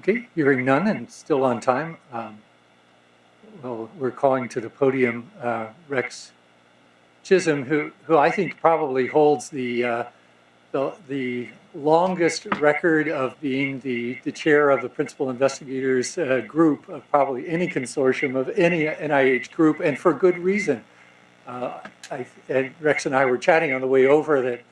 Okay, hearing none and still on time. Um, well, we're calling to the podium uh, Rex Chisholm, who, who I think probably holds the, uh, the, the longest record of being the, the chair of the principal investigators uh, group of probably any consortium of any NIH group, and for good reason. Uh, and Rex and I were chatting on the way over that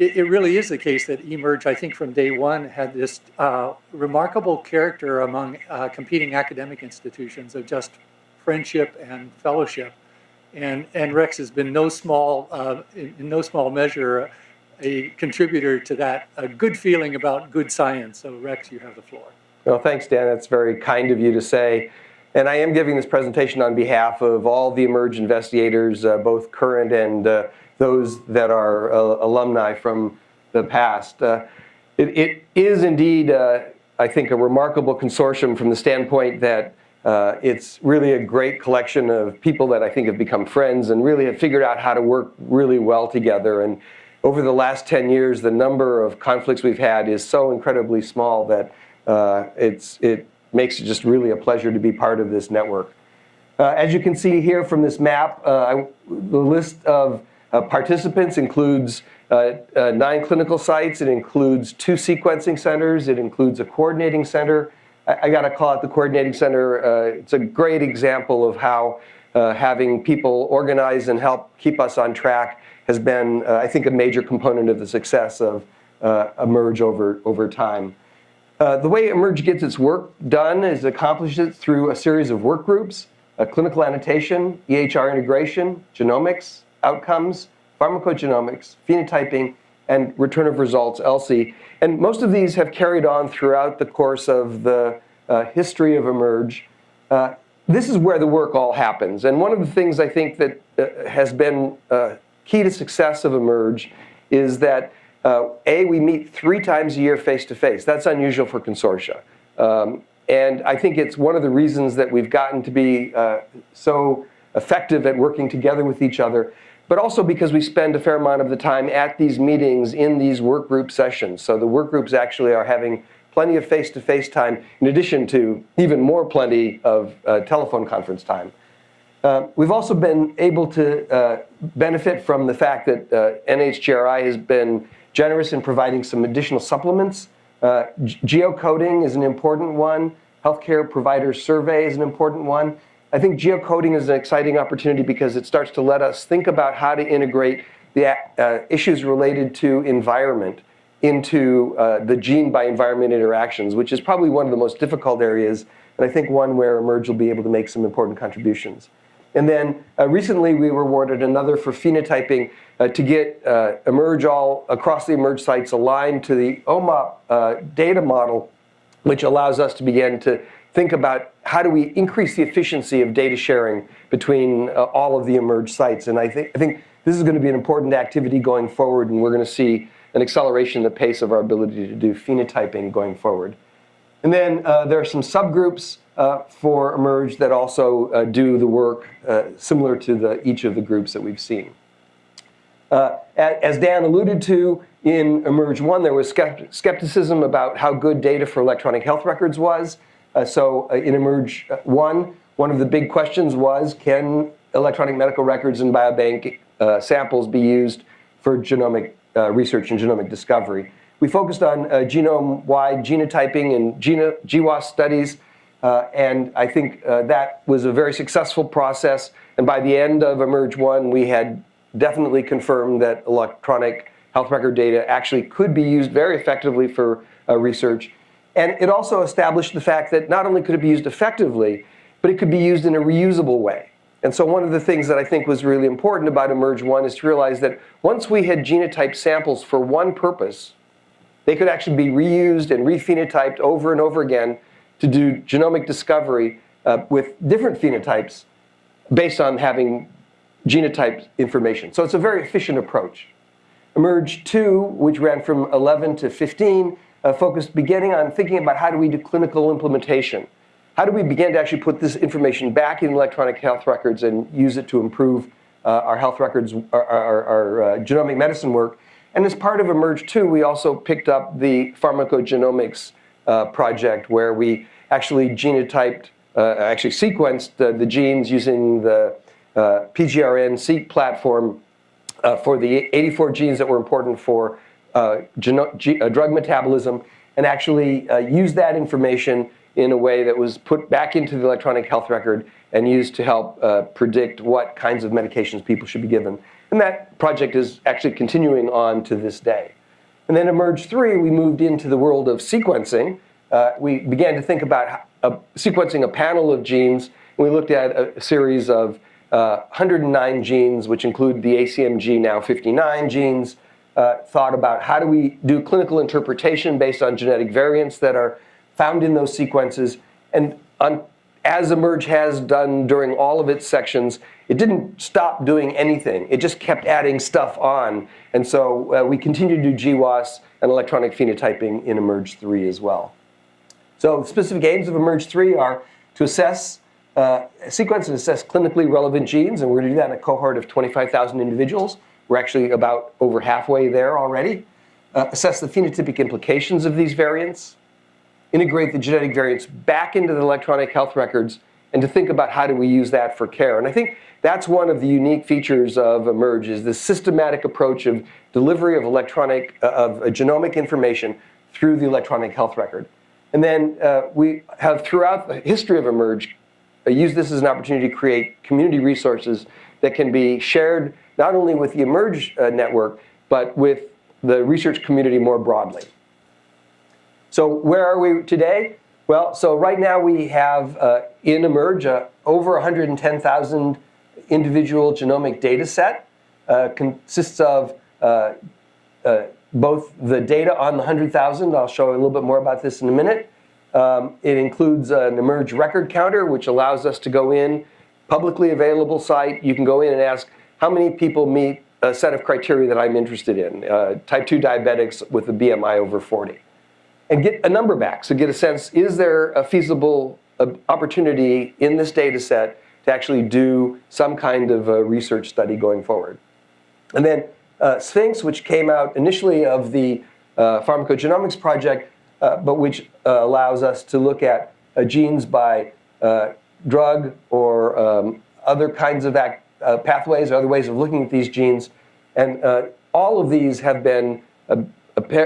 it, it, really is the case that eMERGE, I think from day one, had this uh, remarkable character among uh, competing academic institutions of just friendship and fellowship. And, and Rex has been no small, uh, in, in, no small measure, a contributor to that, a good feeling about good science. So Rex, you have the floor. Well, thanks, Dan. That's very kind of you to say. And I am giving this presentation on behalf of all the eMERGE investigators, uh, both current and uh, those that are uh, alumni from the past. Uh, it, it is indeed, uh, I think, a remarkable consortium from the standpoint that uh, it's really a great collection of people that I think have become friends and really have figured out how to work really well together. And over the last 10 years, the number of conflicts we've had is so incredibly small that uh, it's, it makes it just really a pleasure to be part of this network. Uh, as you can see here from this map, I, the list of uh, participants includes uh, uh, nine clinical sites. It includes two sequencing centers. It includes a coordinating center. I, I got to call out the coordinating center. Uh, it's a great example of how uh, having people organize and help keep us on track has been, uh, I think, a major component of the success of eMERGE over, over time. the way eMERGE gets its work done is accomplished it through a series of work groups, clinical annotation, EHR integration, genomics, outcomes, pharmacogenomics, phenotyping, and return of results, ELSI. And most of these have carried on throughout the course of the uh, history of eMERGE. Uh, this is where the work all happens. And one of the things I think that uh, has been uh, key to success of eMERGE is that uh, A, we meet three times a year face-to-face. -face. That's unusual for consortia. Um, and I think it's one of the reasons that we've gotten to be uh, so effective at working together with each other but also because we spend a fair amount of the time at these meetings in these work group sessions. So the work groups actually are having plenty of face-to-face -face time in addition to even more plenty of uh, telephone conference time. Uh, we've also been able to uh, benefit from the fact that uh, NHGRI has been generous in providing some additional supplements. Uh, geocoding is an important one. Healthcare provider survey is an important one. I think geocoding is an exciting opportunity because it starts to let us think about how to integrate the uh, issues related to environment into uh, the gene by environment interactions, which is probably one of the most difficult areas, and I think one where eMERGE will be able to make some important contributions. And then uh, recently we were awarded another for phenotyping uh, to get uh, eMERGE all across the eMERGE sites aligned to the OMOP uh, data model, which allows us to begin to think about how do we increase the efficiency of data sharing between uh, all of the eMERGE sites. And I think, I think this is going to be an important activity going forward, and we're going to see an acceleration in the pace of our ability to do phenotyping going forward. And then uh, there are some subgroups uh, for eMERGE that also uh, do the work uh, similar to the, each of the groups that we've seen. Uh, as Dan alluded to, in eMERGE 1, there was skepticism about how good data for electronic health records was. Uh, so uh, in eMERGE 1, one of the big questions was, can electronic medical records and biobank uh, samples be used for genomic uh, research and genomic discovery? We focused on uh, genome-wide genotyping and GWAS studies, uh, and I think that was a very successful process. And by the end of eMERGE 1, we had definitely confirmed that electronic health record data actually could be used very effectively for research. And it also established the fact that not only could it be used effectively, but it could be used in a reusable way. And so one of the things that I think was really important about eMERGE 1 is to realize that once we had genotyped samples for one purpose, they could actually be reused and rephenotyped over and over again to do genomic discovery uh, with different phenotypes based on having genotyped information. So it's a very efficient approach. eMERGE 2, which ran from 11 to 15, uh, focused beginning on thinking about how do we do clinical implementation. How do we begin to actually put this information back in electronic health records and use it to improve uh, our health records, our, our, our uh, genomic medicine work. And as part of eMERGE 2, we also picked up the pharmacogenomics uh, project where we actually genotyped, uh, actually sequenced the, genes using the uh, PGRN-seq platform for the 84 genes that were important for uh, uh, drug metabolism and actually uh, use that information in a way that was put back into the electronic health record and used to help uh, predict what kinds of medications people should be given. And that project is actually continuing on to this day. And then eMERGE 3, we moved into the world of sequencing. Uh, we began to think about sequencing a panel of genes. And we looked at a, series of uh, 109 genes, which include the ACMG now 59 genes. Uh, thought about how do we do clinical interpretation based on genetic variants that are found in those sequences. And on, as eMERGE has done during all of its sections, it didn't stop doing anything. It just kept adding stuff on. And so uh, we continue to do GWAS and electronic phenotyping in eMERGE 3 as well. So specific aims of eMERGE 3 are to assess, uh, sequence and assess clinically relevant genes, and we're going to do that in a cohort of 25,000 individuals. We're actually about over halfway there already. Uh, assess the phenotypic implications of these variants, integrate the genetic variants back into the electronic health records, and to think about how do we use that for care. And I think that's one of the unique features of eMERGE is the systematic approach of delivery of electronic, uh, of uh, genomic information through the electronic health record. And then uh, we have throughout the history of eMERGE uh, used this as an opportunity to create community resources that can be shared not only with the eMERGE uh, network, but with the research community more broadly. So where are we today? Well, so right now we have uh, in eMERGE uh, over 110,000 individual genomic data set. Uh, consists of uh, uh, both the data on the 100,000, I'll show a little bit more about this in a minute. Um, it includes an eMERGE record counter, which allows us to go in, publicly available site. You can go in and ask how many people meet a set of criteria that I'm interested in, uh, type 2 diabetics with a BMI over 40 and get a number back. So get a sense, is there a feasible uh, opportunity in this data set to actually do some kind of a research study going forward? And then uh, Sphinx, which came out initially of the uh, pharmacogenomics project, uh, but which uh, allows us to look at genes by drug or um, other kinds of act, Uh, pathways or other ways of looking at these genes. And uh, all of these have been uh,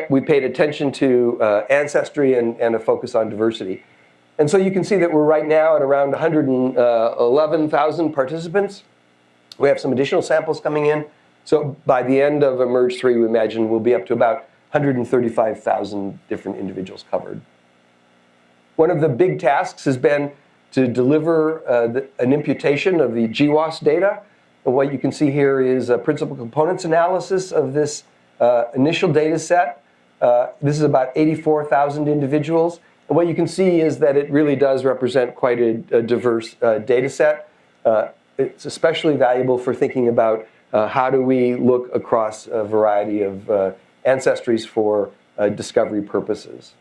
we paid attention to uh, ancestry and, and, a focus on diversity. And so you can see that we're right now at around 111,000 participants. We have some additional samples coming in. So by the end of eMERGE 3, we imagine we'll be up to about 135,000 different individuals covered. One of the big tasks has been to deliver uh, the, an imputation of the GWAS data. And what you can see here is a principal components analysis of this uh, initial data set. Uh, this is about 84,000 individuals. And what you can see is that it really does represent quite a, a diverse uh, data set. Uh, it's especially valuable for thinking about uh, how do we look across a variety of ancestries for discovery purposes.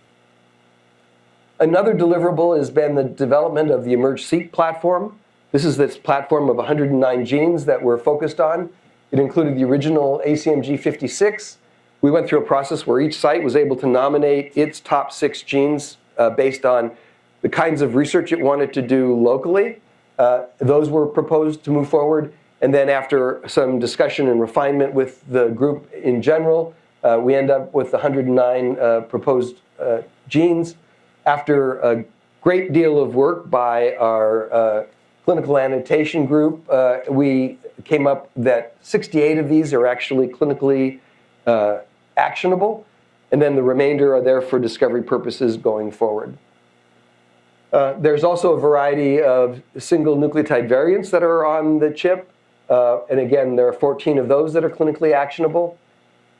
Another deliverable has been the development of the eMERGE-seq platform. This is this platform of 109 genes that we're focused on. It included the original ACMG 56. We went through a process where each site was able to nominate its top six genes uh, based on the kinds of research it wanted to do locally. Uh, those were proposed to move forward. And then after some discussion and refinement with the group in general, uh, we end up with 109 uh, proposed uh, genes. After a great deal of work by our uh, clinical annotation group, we came up that 68 of these are actually clinically uh, actionable, and then the remainder are there for discovery purposes going forward. Uh, there's also a variety of single nucleotide variants that are on the chip. Uh, and again, there are 14 of those that are clinically actionable.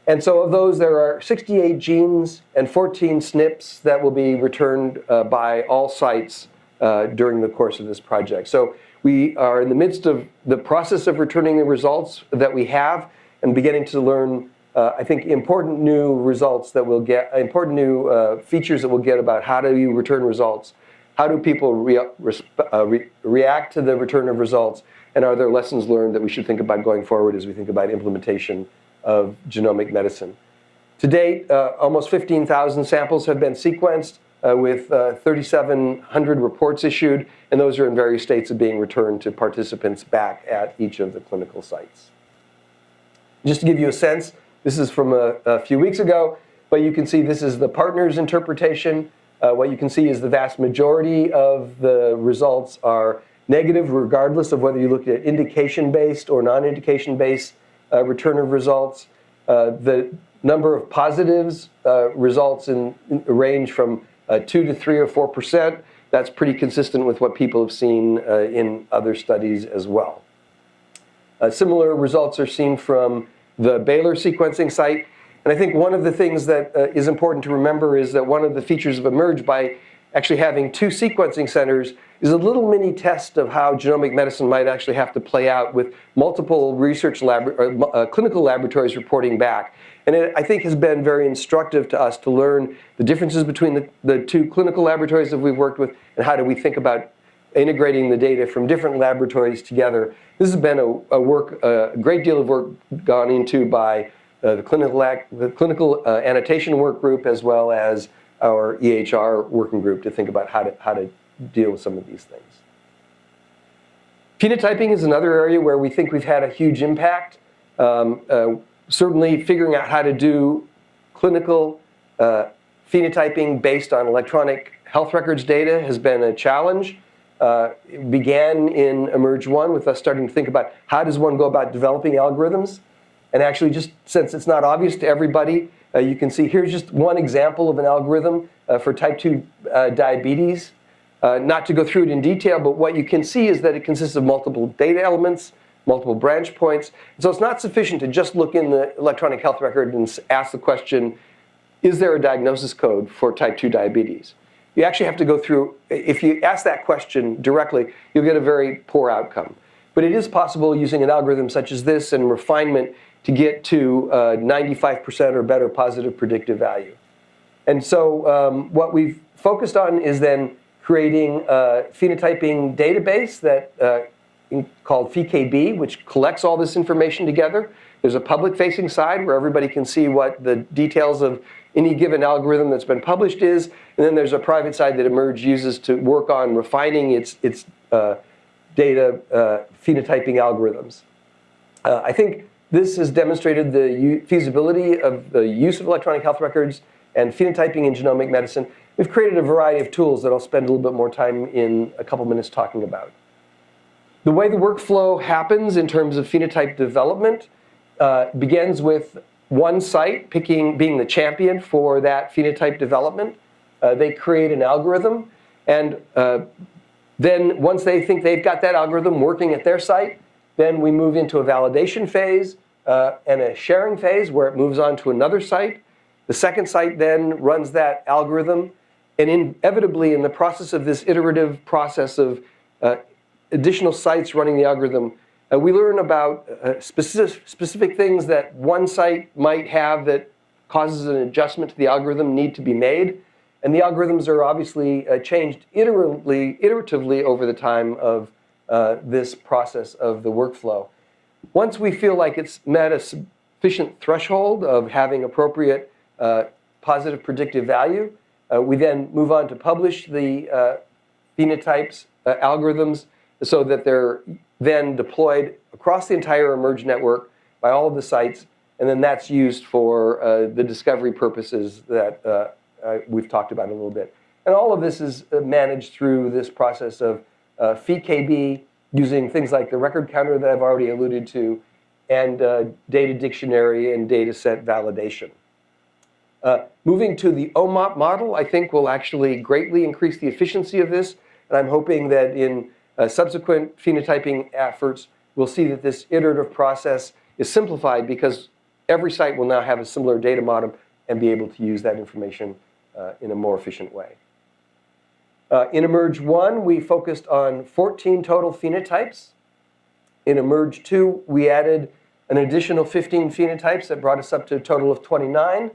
And so of those, there are 68 genes and 14 SNPs that will be returned uh, by all sites uh, during the course of this project. So we are in the midst of the process of returning the results that we have and beginning to learn, uh, I think, important new results that we'll get, important new uh, features that we'll get about how do you return results, how do people re uh, re react to the return of results, and are there lessons learned that we should think about going forward as we think about implementation of genomic medicine. To date, uh, almost 15,000 samples have been sequenced. uh, with uh, 3,700 reports issued, and those are in various states of being returned to participants back at each of the clinical sites. Just to give you a sense, this is from a, a few weeks ago, but you can see this is the partner's interpretation. Uh, what you can see is the vast majority of the results are negative regardless of whether you look at indication-based or non-indication-based return of results. Uh, the number of positives uh, results in, in range from uh, 2 to 3 or 4 percent. That's pretty consistent with what people have seen uh, in other studies as well. Uh, similar results are seen from the Baylor sequencing site. And I think one of the things that uh, is important to remember is that one of the features of eMERGE by actually having two sequencing centers is a little mini test of how genomic medicine might actually have to play out with multiple research lab, or, uh, clinical laboratories reporting back. And it, I think has been very instructive to us to learn the differences between the, the two clinical laboratories that we've worked with and how do we think about integrating the data from different laboratories together. This has been a, a work, a great deal of work gone into by uh, the clinical, the clinical uh, annotation work group as well as our EHR working group to think about how to, how to deal with some of these things. Phenotyping is another area where we think we've had a huge impact. Um, uh, certainly figuring out how to do clinical uh, phenotyping based on electronic health records data has been a challenge. Uh, it began in eMERGE 1 with us starting to think about how does one go about developing algorithms. And actually just since it's not obvious to everybody, uh, you can see here's just one example of an algorithm uh, for type 2 uh, diabetes. Uh, not to go through it in detail, but what you can see is that it consists of multiple data elements, multiple branch points. So it's not sufficient to just look in the electronic health record and ask the question, is there a diagnosis code for type 2 diabetes? You actually have to go through, if you ask that question directly, you'll get a very poor outcome. But it is possible using an algorithm such as this and refinement to get to 95% or better positive predictive value. And so um, what we've focused on is then creating a phenotyping database that uh, called PheKB, which collects all this information together. There's a public-facing side where everybody can see what the details of any given algorithm that's been published is, and then there's a private side that eMERGE uses to work on refining its, its uh, data uh, phenotyping algorithms. Uh, I think this has demonstrated the feasibility of the use of electronic health records and phenotyping in genomic medicine. We've created a variety of tools that I'll spend a little bit more time in a couple minutes talking about. The way the workflow happens in terms of phenotype development uh, begins with one site picking, being the champion for that phenotype development. Uh, they create an algorithm, and uh, then once they think they've got that algorithm working at their site, then we move into a validation phase uh, and a sharing phase where it moves on to another site. The second site then runs that algorithm. And inevitably, in the process of this iterative process of uh, additional sites running the algorithm, uh, we learn about uh, specific, specific things that one site might have that causes an adjustment to the algorithm need to be made. And the algorithms are obviously uh, changed iteratively, iteratively over the time of uh, this process of the workflow. Once we feel like it's met a sufficient threshold of having appropriate uh, positive predictive value, uh, we then move on to publish the uh, phenotypes uh, algorithms so that they're then deployed across the entire eMERGE network by all of the sites, and then that's used for uh, the discovery purposes that we've talked about a little bit. And all of this is managed through this process of uh, PhenoKB, using things like the record counter that I've already alluded to, and uh, data dictionary and data set validation. Uh, moving to the OMOP model, I think will actually greatly increase the efficiency of this, and I'm hoping that in uh, subsequent phenotyping efforts, we'll see that this iterative process is simplified because every site will now have a similar data model and be able to use that information uh, in a more efficient way. Uh, in eMERGE 1, we focused on 14 total phenotypes. In eMERGE 2, we added an additional 15 phenotypes that brought us up to a total of 29.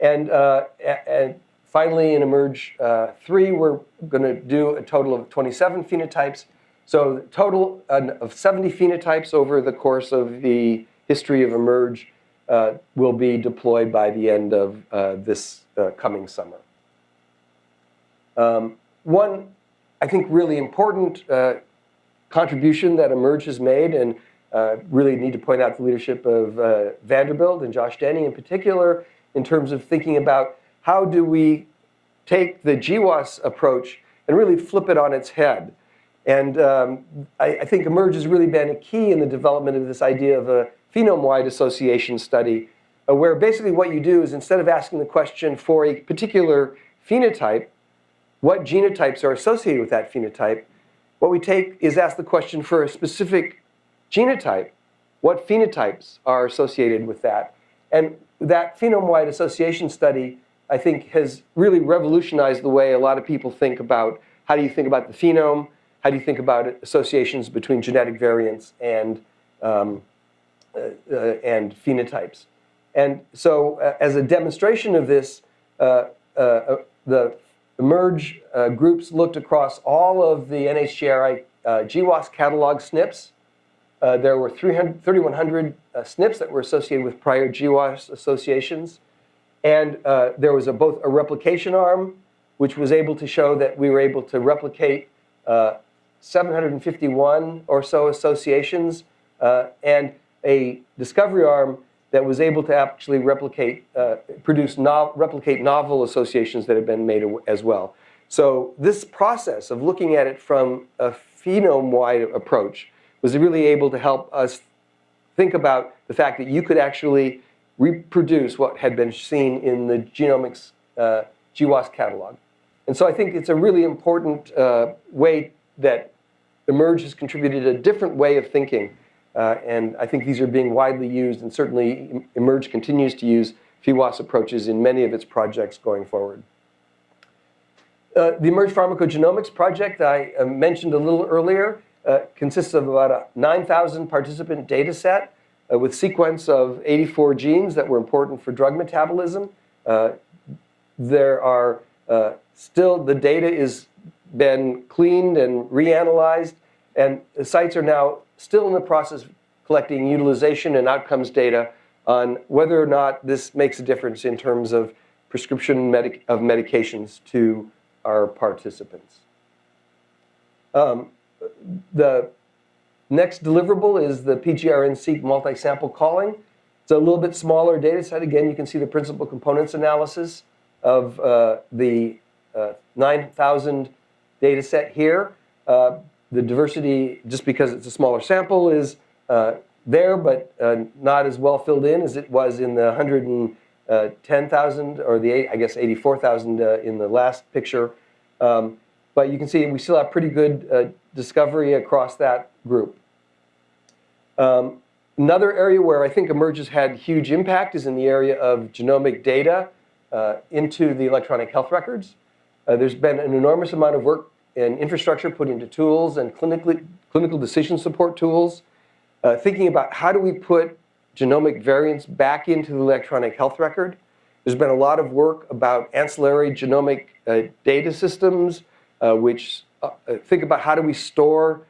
And, uh, and finally, in eMERGE uh, 3, we're going to do a total of 27 phenotypes. So total of 70 phenotypes over the course of the history of eMERGE uh, will be deployed by the end of uh, this uh, coming summer. Um, one, I think, really important uh, contribution that eMERGE has made, and uh, really need to point out the leadership of uh, Vanderbilt and Josh Denny in particular, in terms of thinking about how do we take the GWAS approach and really flip it on its head. And um, I, I think eMERGE has really been a key in the development of this idea of a phenome-wide association study, uh, where basically what you do is instead of asking the question for a particular phenotype, what genotypes are associated with that phenotype, what we take is ask the question for a specific genotype, what phenotypes are associated with that. And that phenome-wide association study, I think, has really revolutionized the way a lot of people think about how do you think about the phenome, how do you think about associations between genetic variants and, um, uh, uh, and phenotypes. And so uh, as a demonstration of this, uh, uh, the merge uh, groups looked across all of the NHGRI GWAS catalog SNPs. there were 300, 3,100 SNPs that were associated with prior GWAS associations. And there was a, both a replication arm, which was able to show that we were able to replicate uh, 751 or so associations, uh, and a discovery arm that was able to actually replicate, uh, produce no replicate novel associations that had been made as well. So this process of looking at it from a phenome-wide approach was really able to help us think about the fact that you could actually reproduce what had been seen in the genomics uh, GWAS catalog. And so I think it's a really important uh, way that eMERGE has contributed a different way of thinking. Uh, and I think these are being widely used, and certainly eMERGE continues to use PheWAS approaches in many of its projects going forward. Uh, the eMERGE Pharmacogenomics project I uh, mentioned a little earlier uh, consists of about a 9,000 participant data set uh, with sequence of 84 genes that were important for drug metabolism. Uh, there are still, the data is been cleaned and reanalyzed, and the sites are now still in the process of collecting utilization and outcomes data on whether or not this makes a difference in terms of prescription medic of medications to our participants. Um, the next deliverable is the PGRN-seq multi-sample calling. It's a little bit smaller data set. Again, you can see the principal components analysis of uh, the uh, 9,000 data set here. Uh, the diversity, just because it's a smaller sample, is uh, there, but uh, not as well filled in as it was in the 110,000 or the, I guess, 84,000 uh, in the last picture. Um, but you can see we still have pretty good uh, discovery across that group. Um, another area where I think eMERGE has had huge impact is in the area of genomic data uh, into the electronic health records. Uh, there's been an enormous amount of work and infrastructure put into tools and clinically, clinical decision support tools, uh, thinking about how do we put genomic variants back into the electronic health record. There's been a lot of work about ancillary genomic uh, data systems, uh, which uh, uh, think about how do we store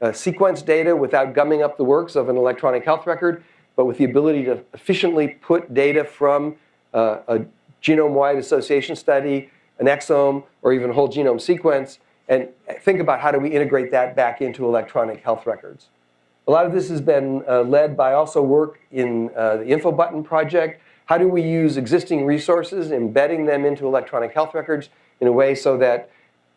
uh, sequence data without gumming up the works of an electronic health record, but with the ability to efficiently put data from a genome-wide association study, an exome, or even a whole genome sequence and think about how do we integrate that back into electronic health records. A lot of this has been uh, led by also work in uh, the InfoButton project. How do we use existing resources, embedding them into electronic health records in a way so that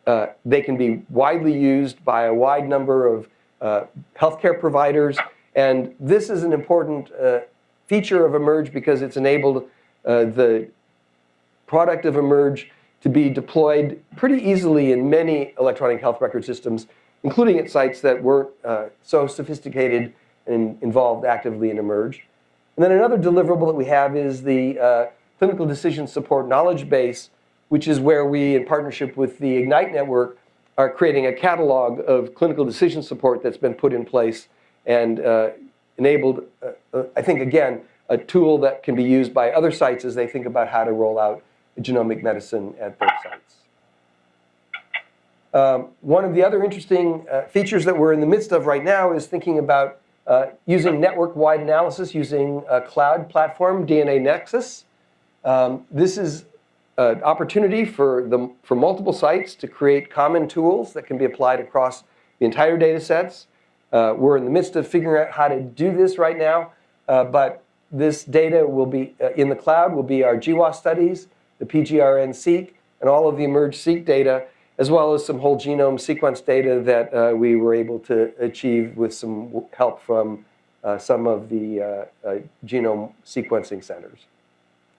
uh, they can be widely used by a wide number of uh, healthcare providers. And this is an important uh, feature of eMERGE because it's enabled uh, the product of eMERGE to be deployed pretty easily in many electronic health record systems, including at sites that weren't uh, so sophisticated and involved actively in eMERGE. And then another deliverable that we have is the uh, clinical decision support knowledge base, which is where we, in partnership with the IGNITE network, are creating a catalog of clinical decision support that's been put in place and uh, enabled, uh, uh, I think, again, a tool that can be used by other sites as they think about how to roll out genomic medicine at both sites. Um, one of the other interesting uh, features that we're in the midst of right now is thinking about uh, using network-wide analysis using a cloud platform, DNAnexus. Um, this is an opportunity for, the, for multiple sites to create common tools that can be applied across the entire data sets. Uh, we're in the midst of figuring out how to do this right now, uh, but this data will be uh, in the cloud will be our GWAS studies, the PGRN-seq, and all of the eMERGE-seq data, as well as some whole genome sequence data that uh, we were able to achieve with some help from uh, some of the uh, uh, genome sequencing centers.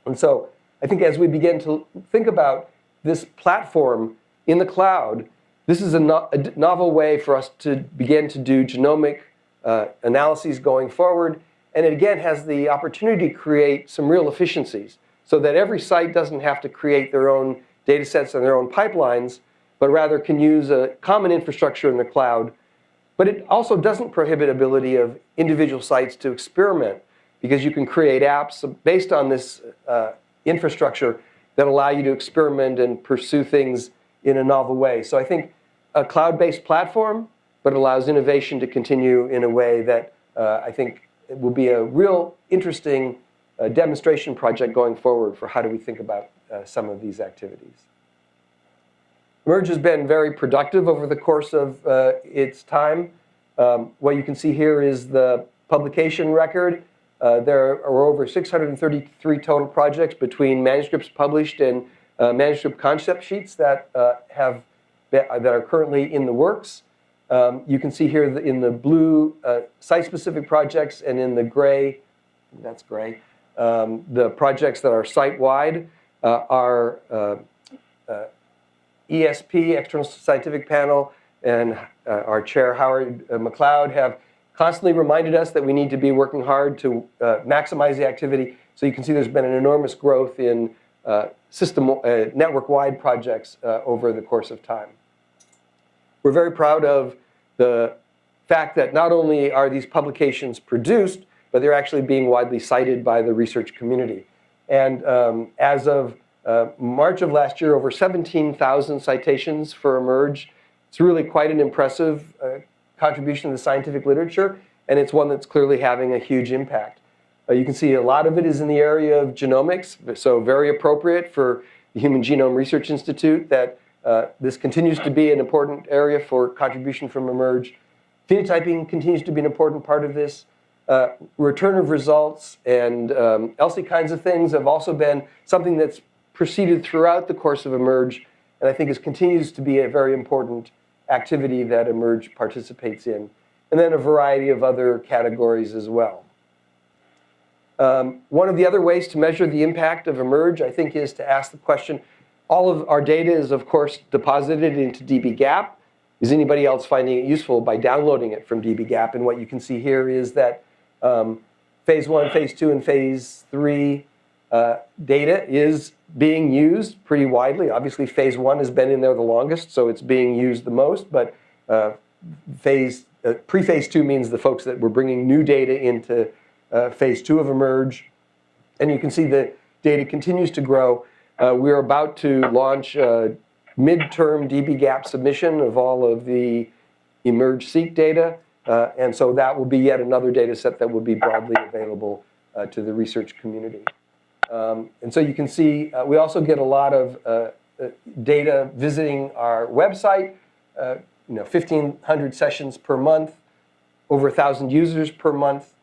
And so I think as we begin to think about this platform in the cloud, this is a, no a novel way for us to begin to do genomic uh, analyses going forward. And it again has the opportunity to create some real efficiencies so that every site doesn't have to create their own data sets and their own pipelines, but rather can use a common infrastructure in the cloud. But it also doesn't prohibit ability of individual sites to experiment because you can create apps based on this uh, infrastructure that allow you to experiment and pursue things in a novel way. So I think a cloud-based platform, but allows innovation to continue in a way that uh, I think will be a real interesting uh, demonstration project going forward for how do we think about uh, some of these activities. Merge has been very productive over the course of uh, its time. Um, what you can see here is the publication record. Uh, there are over 633 total projects between manuscripts published and uh, manuscript concept sheets that uh, have that are currently in the works. Um, you can see here in the blue uh, site-specific projects and in the gray, that's gray, um, the projects that are site-wide uh, are uh, uh, ESP, External Scientific Panel, and uh, our chair, Howard uh, McLeod, have constantly reminded us that we need to be working hard to maximize the activity. So you can see there's been an enormous growth in system network-wide projects over the course of time. We're very proud of the fact that not only are these publications produced, but they're actually being widely cited by the research community. And um, as of uh, March of last year, over 17,000 citations for eMERGE. It's really quite an impressive uh, contribution to the scientific literature, and it's one that's clearly having a huge impact. Uh, you can see a lot of it is in the area of genomics, so very appropriate for the Human Genome Research Institute that uh, this continues to be an important area for contribution from eMERGE. Phenotyping continues to be an important part of this. Uh, return of results and um, ELSI kinds of things have also been something that's proceeded throughout the course of eMERGE, and I think it continues to be a very important activity that eMERGE participates in. And then a variety of other categories as well. Um, one of the other ways to measure the impact of eMERGE, I think, is to ask the question, all of our data is, of course, deposited into dbGaP. Is anybody else finding it useful by downloading it from dbGaP? And what you can see here is that um, phase one, phase two, and phase three uh, data is being used pretty widely. Obviously, phase one has been in there the longest, so it's being used the most. But uh, phase uh, pre-phase two means the folks that were bringing new data into uh, phase two of eMERGE. And you can see the data continues to grow. Uh, we're about to launch a midterm dbGaP submission of all of the eMERGE-seq data. Uh, and so that will be yet another data set that will be broadly available to the research community. Um, and so you can see uh, we also get a lot of uh, uh data visiting our website, uh, you know, 1,500 sessions per month, over 1,000 users per month.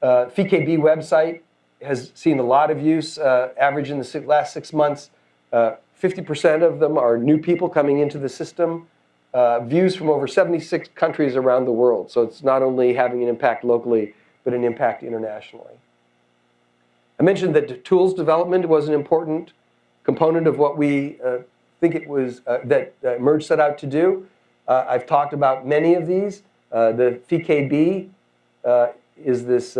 Uh, PheKB website has seen a lot of use, uh, average in the last six months. 50% of them are new people coming into the system. Views from over 76 countries around the world. So it's not only having an impact locally, but an impact internationally. I mentioned that tools development was an important component of what we uh, think it was uh, that uh, Merge set out to do. Uh, I've talked about many of these. Uh, the PheKB uh, is this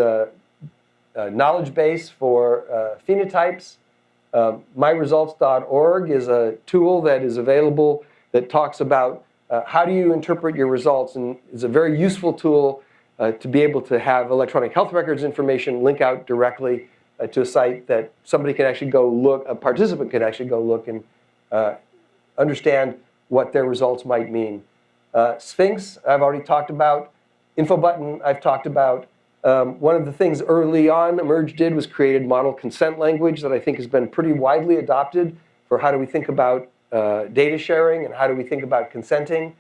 knowledge base for phenotypes. MyResults.org is a tool that is available that talks about how do you interpret your results and it's a very useful tool to be able to have electronic health records information link out directly uh, to a site that somebody can actually go look, a participant can actually go look and uh, understand what their results might mean. Uh, Sphinx, I've already talked about. Infobutton, I've talked about. Um, one of the things early on eMERGE did was created model consent language that I think has been pretty widely adopted for how do we think about uh, data sharing and how do we think about consenting.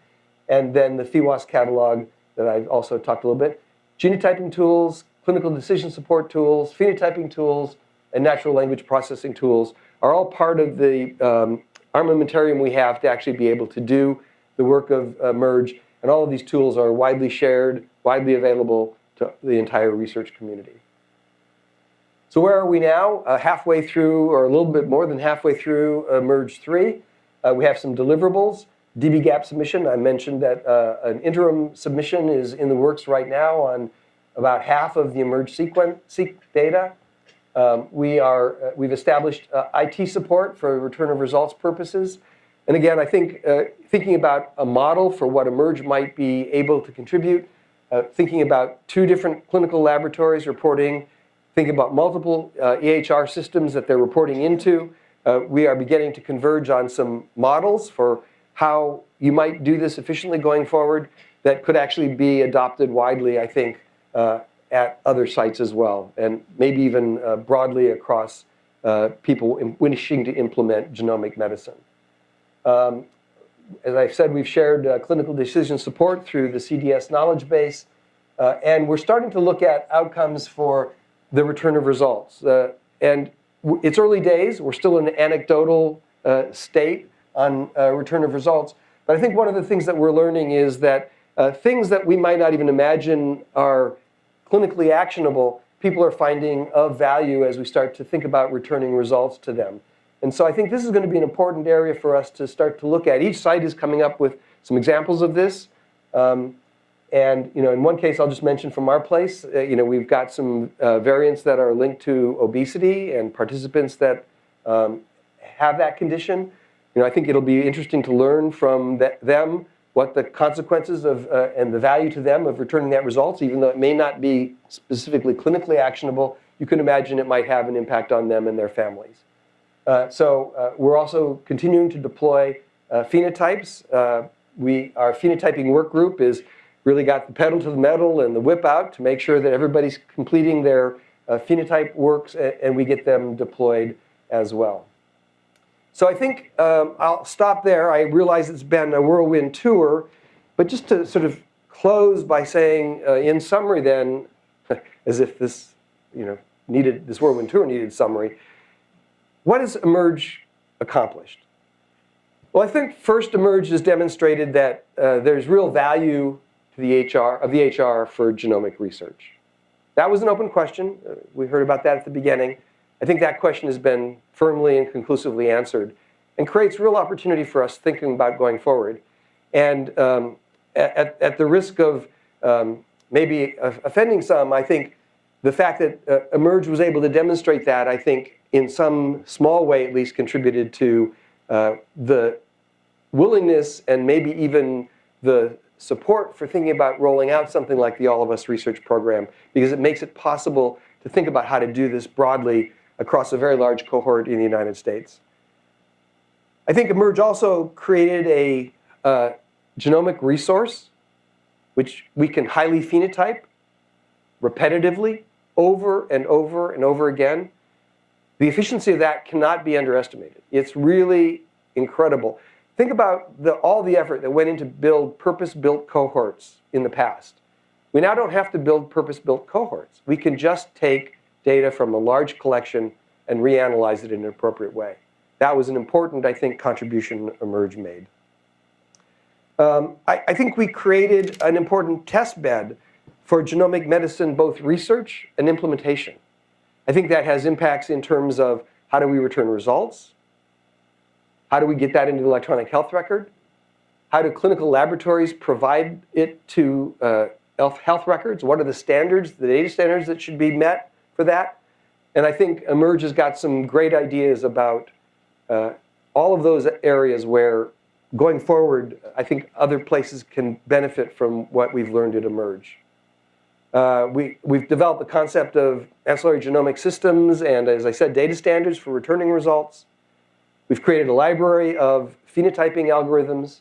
And then the PheWAS catalog that I've also talked a little bit. Genotyping tools, clinical decision support tools, phenotyping tools, and natural language processing tools are all part of the um, armamentarium we have to actually be able to do the work of uh, MERGE. And all of these tools are widely shared, widely available to the entire research community. So where are we now? Uh, halfway through, or a little bit more than halfway through uh, MERGE 3. Uh, we have some deliverables. dbGaP submission, I mentioned that uh, an interim submission is in the works right now on about half of the eMERGE sequence, seq data. Um, we are, uh, we've established uh, IT support for return of results purposes. And again, I think uh, thinking about a model for what eMERGE might be able to contribute, uh, thinking about two different clinical laboratories reporting, thinking about multiple EHR systems that they're reporting into, uh, we are beginning to converge on some models for how you might do this efficiently going forward that could actually be adopted widely, I think, at other sites as well, and maybe even uh, broadly across uh, people wishing to implement genomic medicine. Um, as I've said, we've shared uh, clinical decision support through the CDS knowledge base, uh, and we're starting to look at outcomes for the return of results. Uh, and it's early days. We're still in an anecdotal uh, state on return of results. But I think one of the things that we're learning is that things that we might not even imagine are clinically actionable, people are finding of value as we start to think about returning results to them. And so I think this is going to be an important area for us to start to look at. Each site is coming up with some examples of this. Um, and you know, in one case, I'll just mention from our place, uh, you know, we've got some uh, variants that are linked to obesity and participants that um, have that condition. You know, I think it'll be interesting to learn from th them what the consequences of uh, and the value to them of returning that results, even though it may not be specifically clinically actionable, you can imagine it might have an impact on them and their families. Uh, so uh, we're also continuing to deploy uh, phenotypes. We, our phenotyping work group is really got the pedal to the metal and the whip out to make sure that everybody's completing their uh, phenotype works and, and we get them deployed as well. So I think um, I'll stop there. I realize it's been a whirlwind tour, but just to sort of close by saying, uh, in summary then, as if this, you know, needed, this whirlwind tour needed summary, what has eMERGE accomplished? Well, I think first eMERGE has demonstrated that uh, there's real value to the EHR, of the EHR for genomic research. That was an open question. Uh, we heard about that at the beginning. I think that question has been firmly and conclusively answered and creates real opportunity for us thinking about going forward. And um, at, at, the risk of um, maybe offending some, I think the fact that uh, eMERGE was able to demonstrate that, I think, in some small way at least contributed to uh, the willingness and maybe even the support for thinking about rolling out something like the All of Us research program because it makes it possible to think about how to do this broadly across a very large cohort in the United States. I think eMERGE also created a uh, genomic resource which we can highly phenotype repetitively over and over and over again. The efficiency of that cannot be underestimated. It's really incredible. Think about the, all the effort that went into build purpose-built cohorts in the past. We now don't have to build purpose-built cohorts. We can just take data from a large collection and reanalyze it in an appropriate way. That was an important, I think, contribution eMERGE made. Um, I, I think we created an important test bed for genomic medicine, both research and implementation. I think that has impacts in terms of how do we return results? How do we get that into the electronic health record? How do clinical laboratories provide it to uh, health records? What are the standards, the data standards that should be met? for that. And I think eMERGE has got some great ideas about uh, all of those areas where going forward, I think other places can benefit from what we've learned at eMERGE. Uh, we, we've developed the concept of ancillary genomic systems and, as I said, data standards for returning results. We've created a library of phenotyping algorithms.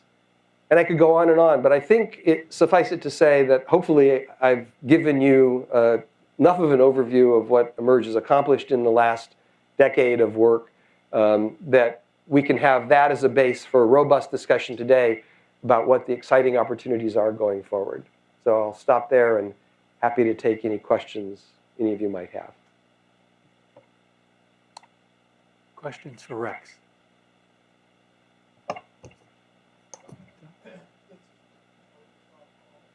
And I could go on and on, but I think it suffice it to say that hopefully I've given you uh, enough of an overview of what eMERGE has accomplished in the last decade of work um, that we can have that as a base for a robust discussion today about what the exciting opportunities are going forward. So I'll stop there and happy to take any questions any of you might have. Questions for Rex?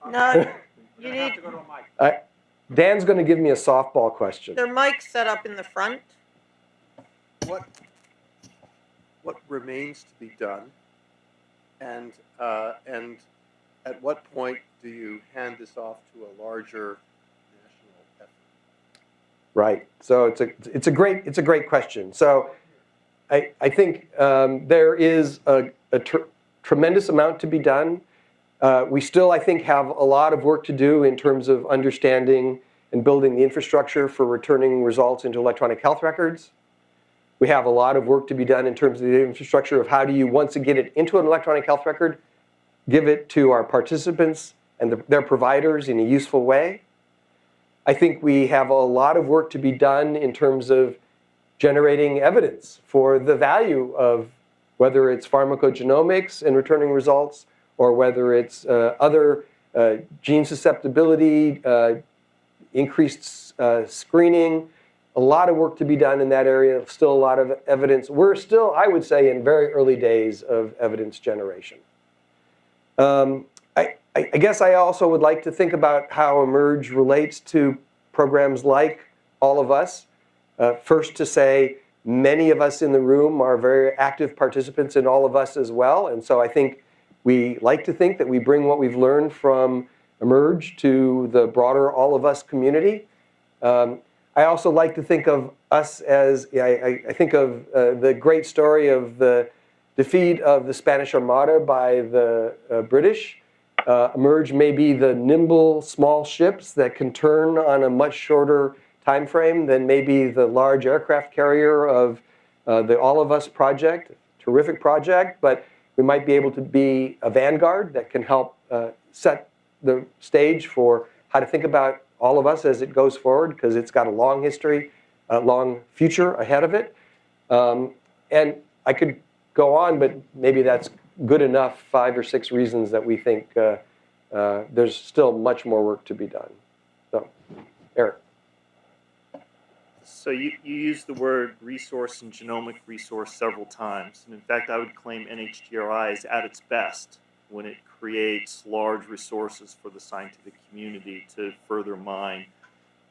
No, you need, Dan's going to give me a softball question. their mic's set up in the front. what, what remains to be done? And, uh, and at what point do you hand this off to a larger national effort? Right. So it's a it's a great it's a great question. So I I think um, there is a, a tr- tremendous amount to be done. Uh, we still I think have a lot of work to do in terms of understanding and building the infrastructure for returning results into electronic health records. We have a lot of work to be done in terms of the infrastructure of how do you once you get it into an electronic health record, give it to our participants and the, their providers in a useful way. I think we have a lot of work to be done in terms of generating evidence for the value of whether it's pharmacogenomics and returning results or whether it's uh, other uh, gene susceptibility, uh, increased uh, screening. A lot of work to be done in that area, still a lot of evidence. We're still, I would say, in very early days of evidence generation. Um, I, I, guess I also would like to think about how Emerge relates to programs like All of Us. Uh, first to say, many of us in the room are very active participants in All of Us as well. And so I think we like to think that we bring what we've learned from Emerge to the broader All of Us community. Um, I also like to think of us as, I, I, think of uh, the great story of the defeat of the Spanish Armada by the uh, British. Uh, emerge may be the nimble small ships that can turn on a much shorter time frame than maybe the large aircraft carrier of uh, the All of Us project, terrific project, but we might be able to be a vanguard that can help uh, set the stage for how to think about all of us as it goes forward because it's got a long history, a long future ahead of it. Um, and I could go on, but maybe that's good enough, five or six reasons that we think uh, uh, there's still much more work to be done. So, Eric. So you, you used the word resource and genomic resource several times. And in fact, I would claim NHGRI is at its best when it creates large resources for the scientific community to further mine.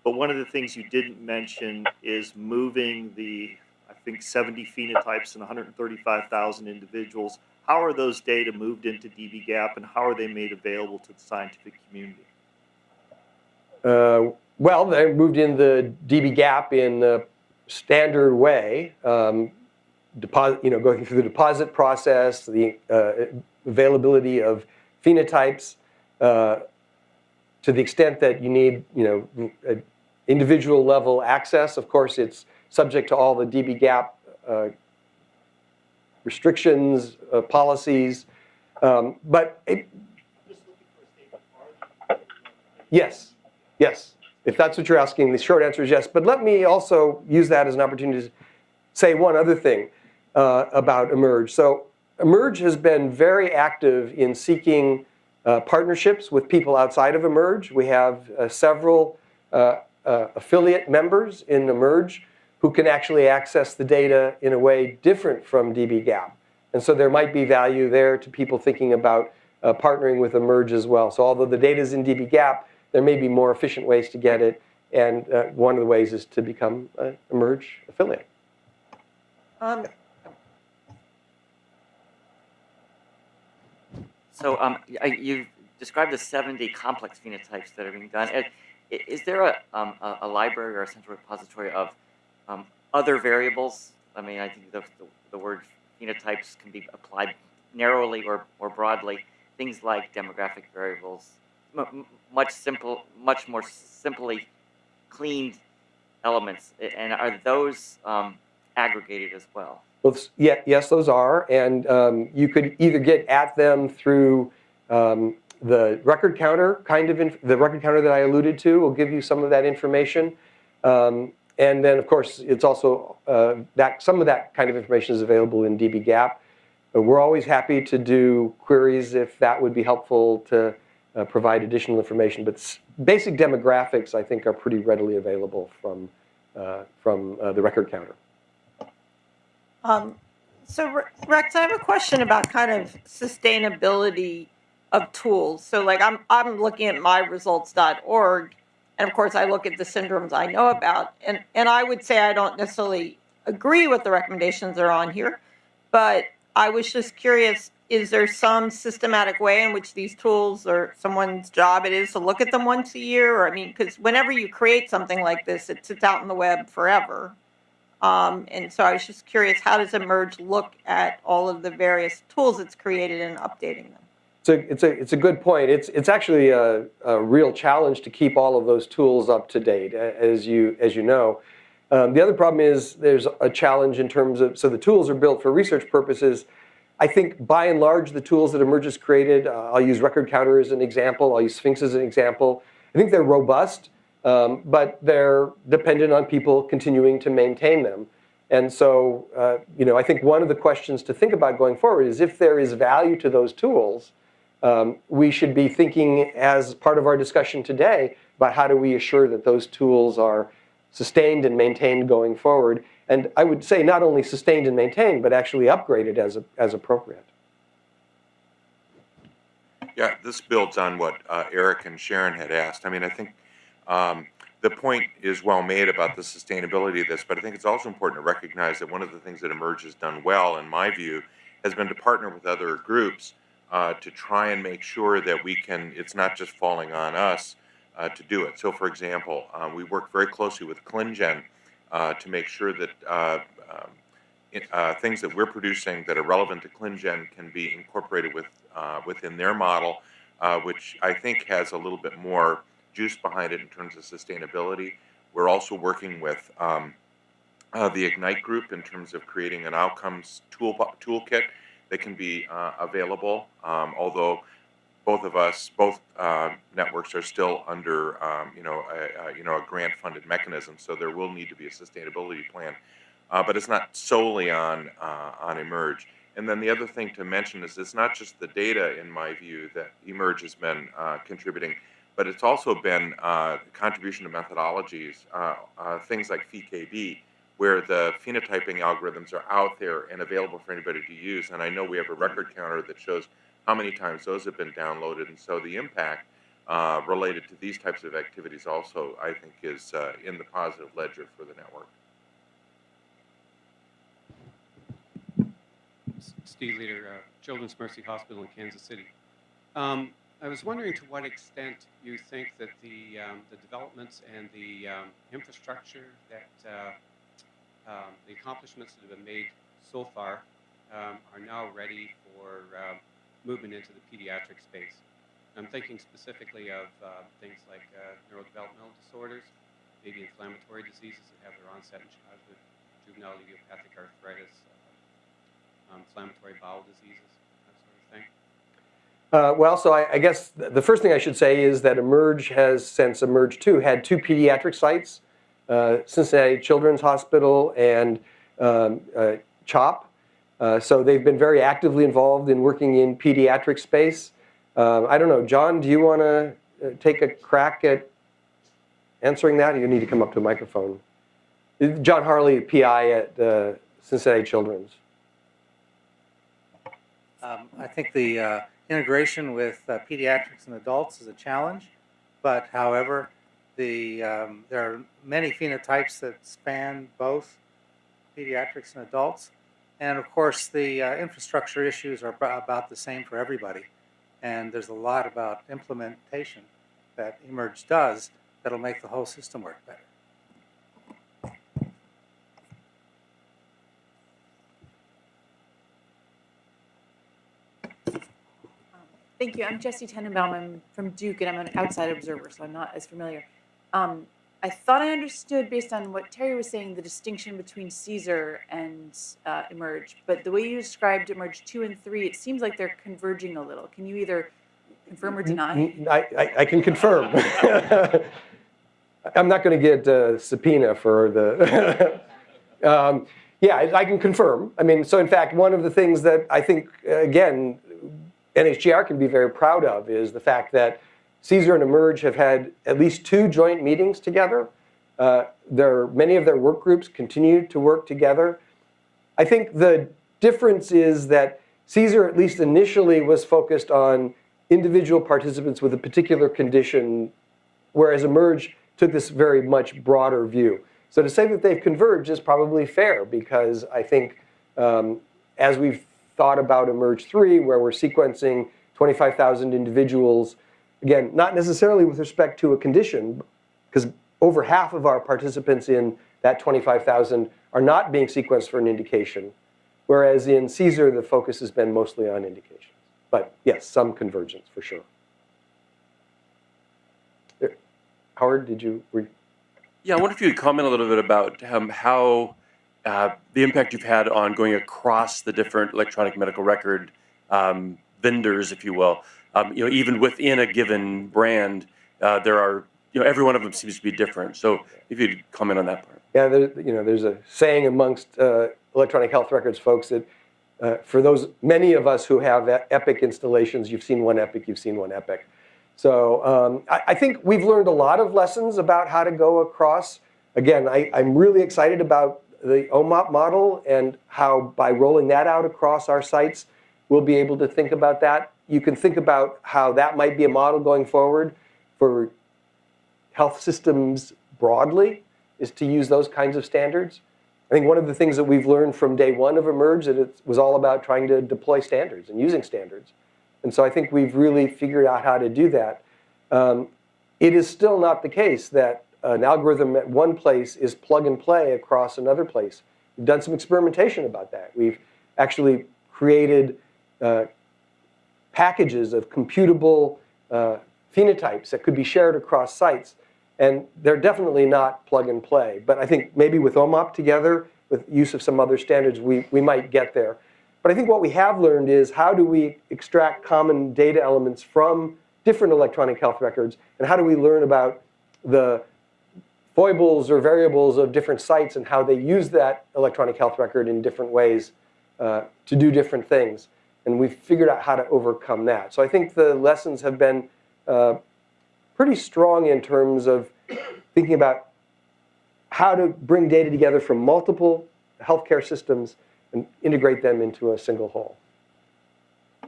But one of the things you didn't mention is moving the, I think, 70 phenotypes and 135,000 individuals. How are those data moved into dbGaP and how are they made available to the scientific community? Uh, well, they moved in the dbGaP in the standard way, um, deposit, you know, going through the deposit process, the uh, availability of phenotypes, uh, to the extent that you need, you know, individual level access. Of course, it's subject to all the dbGaP uh, restrictions, uh, policies, um, but it, yes, yes. If that's what you're asking, the short answer is yes. But let me also use that as an opportunity to say one other thing uh, about Emerge. So Emerge has been very active in seeking uh, partnerships with people outside of Emerge. We have uh, several uh, uh, affiliate members in Emerge who can actually access the data in a way different from dbGaP. And so there might be value there to people thinking about uh, partnering with Emerge as well. So although the data is in dbGaP, there may be more efficient ways to get it. And uh, one of the ways is to become an Emerge affiliate. Um, So um, I, you described the 70 complex phenotypes that are being done. Uh, Is there a, um, a, a library or a central repository of um, other variables? I mean, I think the, the, the word phenotypes can be applied narrowly or, or broadly. Things like demographic variables, m- m- much simple, much more simply cleaned elements. And are those um, aggregated as well? Well, yeah, yes, those are, and um, you could either get at them through um, the record counter kind of the record counter that I alluded to will give you some of that information. Um, and then, of course, it's also uh, that some of that kind of information is available in dbGaP. We're always happy to do queries if that would be helpful to uh, provide additional information. But basic demographics, I think, are pretty readily available from, uh, from uh, the record counter. Um, so Rex, I have a question about kind of sustainability of tools. So like I'm, I'm looking at myresults.org and of course I look at the syndromes I know about and, and I would say I don't necessarily agree with the recommendations that are on here, but I was just curious, is there some systematic way in which these tools or someone's job it is to look at them once a year? Or I mean, because whenever you create something like this, it sits out on the web forever. Um, and so I was just curious, how does Emerge look at all of the various tools it's created and updating them? It's a, it's a, it's a good point. It's, it's actually a, a real challenge to keep all of those tools up to date, as you, as you know. Um, the other problem is there's a challenge in terms of, so the tools are built for research purposes. I think by and large, the tools that Emerge has created, uh, I'll use Record Counter as an example, I'll use Sphinx as an example. I think they're robust, um, but they're dependent on people continuing to maintain them. And so, uh, you know, I think one of the questions to think about going forward is if there is value to those tools, um, we should be thinking as part of our discussion today about how do we assure that those tools are sustained and maintained going forward. And I would say not only sustained and maintained, but actually upgraded as, as appropriate. Yeah, this builds on what uh, Eric and Sharon had asked. I mean, I think um, the point is well made about the sustainability of this, but I think it's also important to recognize that one of the things that Emerge has done well, in my view, has been to partner with other groups uh, to try and make sure that we can, it's not just falling on us uh, to do it. So, for example, uh, we work very closely with ClinGen uh, to make sure that uh, um, uh, things that we're producing that are relevant to ClinGen can be incorporated with uh, within their model, which I think has a little bit more juice behind it in terms of sustainability. We're also working with um, the Ignite group in terms of creating an outcomes tool toolkit that can be available. Um, although both of us, both uh, networks are still under, um, you know, a, a, you know, a grant-funded mechanism, so there will need to be a sustainability plan. Uh, but it's not solely on uh, on Emerge. And then the other thing to mention is it's not just the data, in my view, that Emerge has been uh, contributing, but it's also been uh, contribution to methodologies, uh, uh, things like PheKB, where the phenotyping algorithms are out there and available for anybody to use. And I know we have a record counter that shows how many times those have been downloaded, and so the impact uh, related to these types of activities also, I think, is uh, in the positive ledger for the network. Steve Leeder, uh, Children's Mercy Hospital in Kansas City. Um, I was wondering to what extent you think that the, um, the developments and the um, infrastructure that uh, um, the accomplishments that have been made so far um, are now ready for uh, movement into the pediatric space. I'm thinking specifically of uh, things like uh, neurodevelopmental disorders, maybe inflammatory diseases that have their onset in childhood, juvenile idiopathic arthritis, uh, um, inflammatory bowel diseases, that sort of thing. Uh, well, so I, I guess the first thing I should say is that Emerge has, since Emerge 2, had two pediatric sites, uh, Cincinnati Children's Hospital and um, uh, CHOP. Uh, so they've been very actively involved in working in pediatric space. Um, I don't know, John, do you want to uh, take a crack at answering that? You need to come up to a microphone. John Harley, PI at uh, Cincinnati Children's. Um, I think the uh, integration with uh, pediatrics and adults is a challenge, but however, the um, there are many phenotypes that span both pediatrics and adults, and of course the uh, infrastructure issues are about the same for everybody, and there's a lot about implementation that Emerge does that'll make the whole system work better. Thank you. I'm Jesse Tenenbaum. I'm from Duke, and I'm an outside observer, so I'm not as familiar. Um, I thought I understood, based on what Terry was saying, the distinction between CSER and uh, Emerge. But the way you described Emerge 2 and 3, it seems like they're converging a little. Can you either confirm or deny? I can confirm. I'm not going to get a subpoena for the. um, yeah, I I can confirm. I mean, so in fact, one of the things that I think, uh, again, NHGR can be very proud of is the fact that CSER and Emerge have had at least two joint meetings together. Uh, many of their work groups continue to work together. I think the difference is that CSER, at least initially, was focused on individual participants with a particular condition, whereas Emerge took this very much broader view. So to say that they've converged is probably fair because I think um, as we've thought about Emerge 3, where we're sequencing 25,000 individuals, again, not necessarily with respect to a condition, because over half of our participants in that 25,000 are not being sequenced for an indication, whereas in CSER, the focus has been mostly on indications. But yes, some convergence for sure. Howard, did you? Yeah, I wonder if you could comment a little bit about um, how uh, the impact you've had on going across the different electronic medical record um, vendors, if you will. Um, you know, even within a given brand, uh, there are you know every one of them seems to be different. So if you'd comment on that part. Yeah, there, you know, there's a saying amongst uh, electronic health records folks that uh, for those many of us who have Epic installations, you've seen one Epic, you've seen one Epic. So um, I, I think we've learned a lot of lessons about how to go across. Again, I, I'm really excited about the OMOP model and how by rolling that out across our sites, we'll be able to think about that. You can think about how that might be a model going forward for health systems broadly is to use those kinds of standards. I think one of the things that we've learned from day one of Emerge that it was all about trying to deploy standards and using standards. And so I think we've really figured out how to do that. Um, it is still not the case that an algorithm at one place is plug and play across another place. We've done some experimentation about that. We've actually created uh, packages of computable uh, phenotypes that could be shared across sites. And they're definitely not plug and play. But I think maybe with OMOP together, with use of some other standards, we, we might get there. But I think what we have learned is how do we extract common data elements from different electronic health records, and how do we learn about the foibles or variables of different sites and how they use that electronic health record in different ways uh, to do different things. And we've figured out how to overcome that. So I think the lessons have been uh, pretty strong in terms of thinking about how to bring data together from multiple healthcare systems and integrate them into a single whole.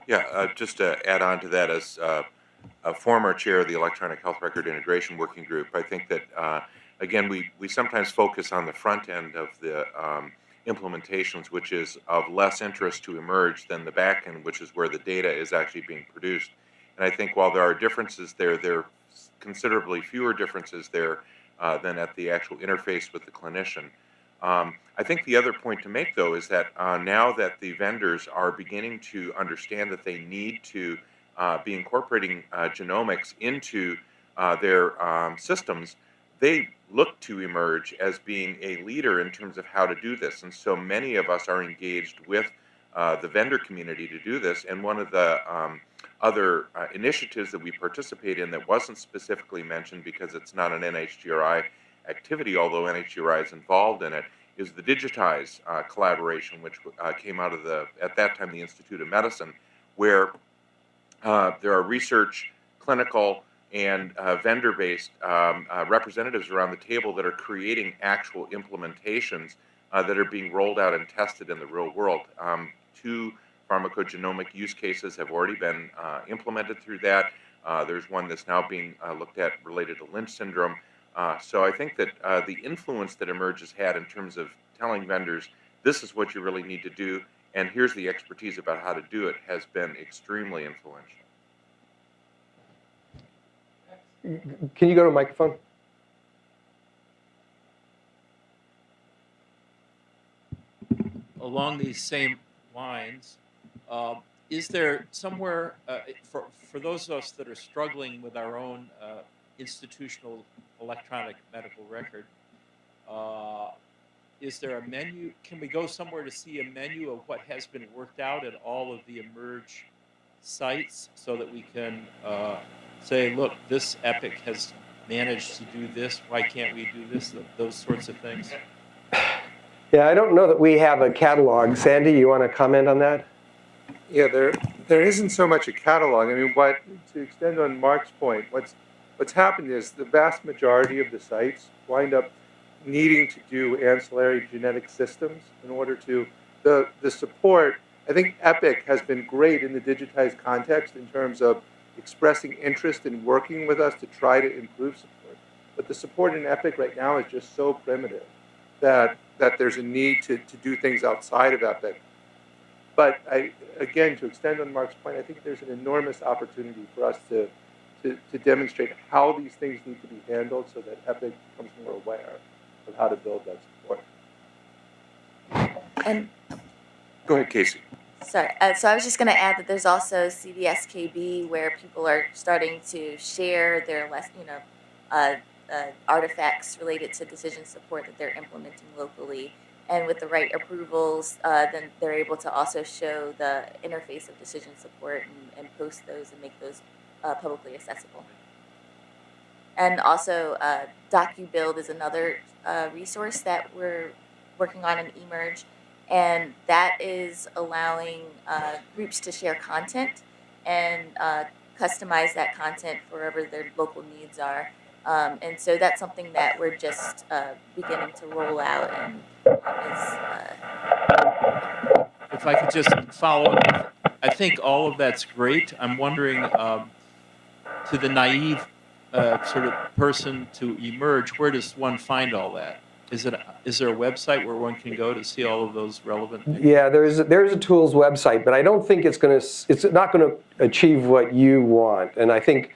Yeah, uh, just to add on to that, as uh, a former chair of the Electronic Health Record Integration Working Group, I think that, uh, again, we, we sometimes focus on the front end of the um, implementations, which is of less interest to emerge than the back end, which is where the data is actually being produced. And I think while there are differences there, there are considerably fewer differences there uh, than at the actual interface with the clinician. Um, I think the other point to make, though, is that uh, now that the vendors are beginning to understand that they need to uh, be incorporating uh, genomics into uh, their um, systems, they look to emerge as being a leader in terms of how to do this. And so many of us are engaged with uh, the vendor community to do this. And one of the um, other uh, initiatives that we participate in that wasn't specifically mentioned because it's not an NHGRI activity, although NHGRI is involved in it, is the Digitize uh, collaboration, which uh, came out of the, at that time, the Institute of Medicine, where uh, there are research, clinical, and uh, vendor-based um, uh, representatives around the table that are creating actual implementations uh, that are being rolled out and tested in the real world. Um, two pharmacogenomic use cases have already been uh, implemented through that. Uh, there's one that's now being uh, looked at related to Lynch syndrome. So I think that the influence that Emerge has had in terms of telling vendors, this is what you really need to do, and here's the expertise about how to do it, has been extremely influential. Can you go to a microphone? along these same lines, uh, is there somewhere uh, for for those of us that are struggling with our own uh, institutional electronic medical record? Uh, is there a menu? Can we go somewhere to see a menu of what has been worked out at all of the emerge sites, so that we can uh, say, look, this epic has managed to do this? Why can't we do this? Those sorts of things. Yeah, I don't know that we have a catalog. Sandy, you want to comment on that? Yeah, there, there isn't so much a catalog. I mean, what, to extend on Mark's point, what's, what's happened is the vast majority of the sites wind up needing to do ancillary genetic systems in order to, the, the support, I think Epic has been great in the digitized context in terms of expressing interest in working with us to try to improve support. But the support in Epic right now is just so primitive that, that there's a need to, to do things outside of Epic. But I, again, to extend on Mark's point, I think there's an enormous opportunity for us to, to, to demonstrate how these things need to be handled so that Epic becomes more aware of how to build that support. And Go ahead, Casey. sorry, uh, so I was just going to add that there's also CDSKB where people are starting to share their less, you know, uh, uh, artifacts related to decision support that they're implementing locally. And with the right approvals, uh, then they're able to also show the interface of decision support and, and post those and make those uh, publicly accessible. And also, uh, DocuBuild is another resource that we're working on in eMerge, and that is allowing uh, groups to share content and uh, customize that content for wherever their local needs are. Um, and so that's something that we're just uh, beginning to roll out and is uh, If I could just follow, up, I think all of that's great. I'm wondering, um, to the naive uh, sort of person to emerge, where does one find all that? Is it is there a website where one can go to see all of those relevant things? Yeah, there's there's a tools website, but I don't think it's going to it's not going to achieve what you want. And I think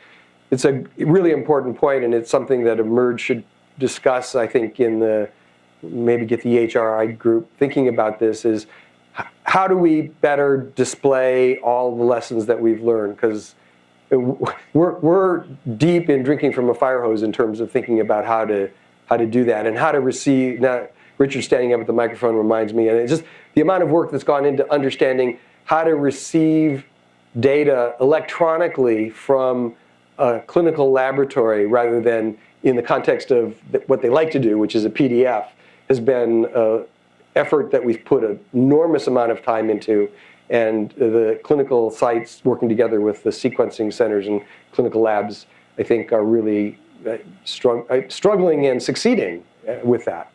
it's a really important point, and it's something that Emerge should discuss. I think in the maybe get the HRI group thinking about this is how do we better display all the lessons that we've learned because we're, we're deep in drinking from a fire hose in terms of thinking about how to how to do that and how to receive now richard standing up at the microphone reminds me and it's just the amount of work that's gone into understanding how to receive data electronically from a clinical laboratory rather than in the context of what they like to do which is a pdf has been an effort that we've put an enormous amount of time into and the clinical sites working together with the sequencing centers and clinical labs, I think, are really struggling and succeeding uh, with that.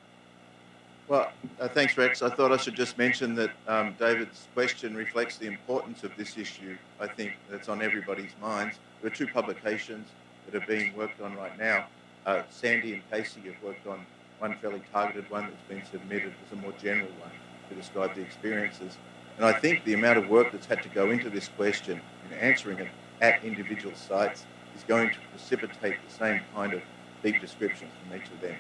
Well, uh, thanks, Rex. I thought I should just mention that um, David's question reflects the importance of this issue. I think that's on everybody's minds. There are two publications that are being worked on right now. Uh, Sandy and Casey have worked on one fairly targeted one that's been submitted as a more general one to describe the experiences. And I think the amount of work that's had to go into this question and answering it at individual sites is going to precipitate the same kind of deep descriptions from each of them.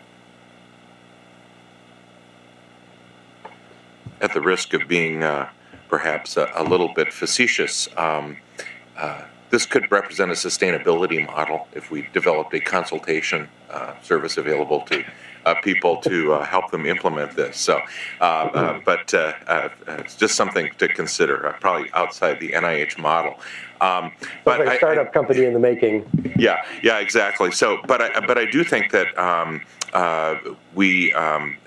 At the risk of being uh, perhaps a, a little bit facetious, um, uh, this could represent a sustainability model if we developed a consultation uh, service available to uh, people to uh, help them implement this. So, uh, uh, but uh, uh, it's just something to consider, uh, probably outside the NIH model. Um, But like I- a I- startup company in the making. yeah, yeah, exactly. So, but I, but I do think that um, uh, we um,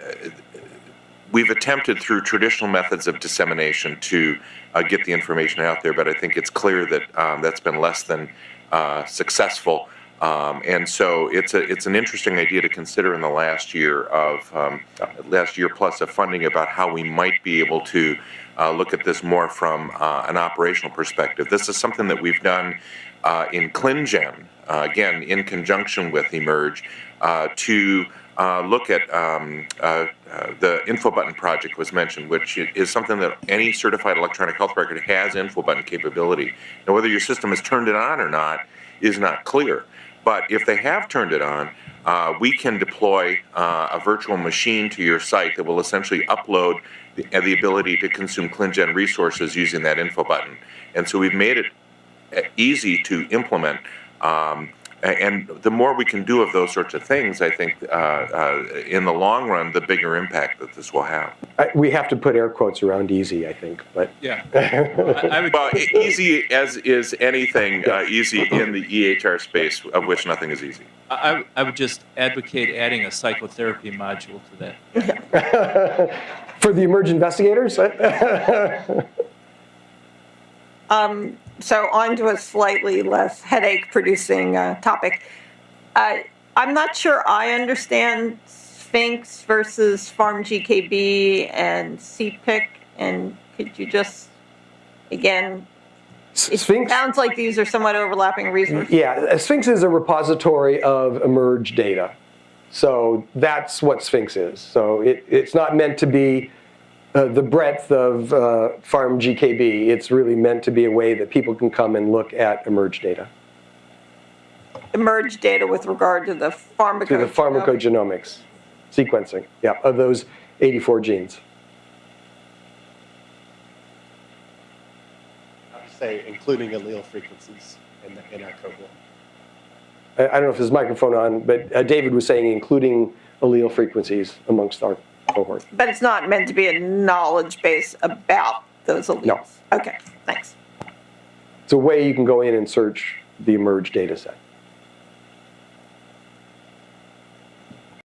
we've attempted through traditional methods of dissemination to uh, get the information out there, but I think it's clear that um, that's been less than uh, successful. Um, and so it's a it's an interesting idea to consider in the last year of um, last year plus of funding about how we might be able to uh, look at this more from uh, an operational perspective. This is something that we've done uh, in ClinGen, uh, again in conjunction with Emerge, uh, to uh, look at um, the info button project was mentioned, which is something that any certified electronic health record has info button capability. Now, whether your system has turned it on or not is not clear. But if they have turned it on, uh, we can deploy uh, a virtual machine to your site that will essentially upload the, uh, the ability to consume ClinGen resources using that info button. And so we've made it uh, easy to implement um, And the more we can do of those sorts of things, I think, uh, uh, in the long run, the bigger impact that this will have. I- We have to put air quotes around easy, I think, but. Yeah. I, I would, Well, easy as is anything uh, easy in the EHR space, of which nothing is easy. I, I would- I would just advocate adding a psychotherapy module to that. For the emerge investigators? Um, so on to a slightly less headache-producing uh, topic. Uh, I'm not sure I understand Sphinx versus PharmGKB and CPIC, and could you just, again, it sounds like these are somewhat overlapping resources. Yeah, Sphinx is a repository of emerge data. So that's what Sphinx is. So it, it's not meant to be uh, the breadth of uh, PharmGKB. It's really meant to be a way that people can come and look at emerge data Emerge data with regard to the pharmacogenomics. through the pharmacogenomics sequencing, yeah, of those 84 genes. I would say including allele frequencies in, the, in our cohort. I, I don't know if his microphone on, but uh, David was saying including allele frequencies amongst our cohort. But it's not meant to be a knowledge base about those alleles? No. Okay, thanks. It's a way you can go in and search the emerge data set.